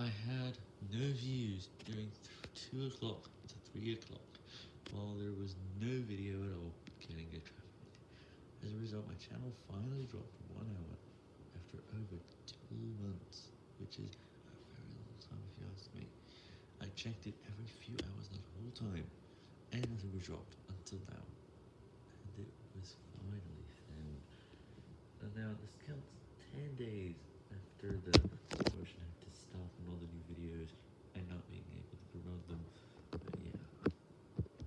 I had no views during 2 o'clock to 3 o'clock, while there was no video at all getting a traffic. As a result, my channel finally dropped 1 hour after over 2 months, which is a very long time if you ask me. I checked it every few hours the whole time, and it was dropped until now, and it was finally found. And now this counts 10 days after the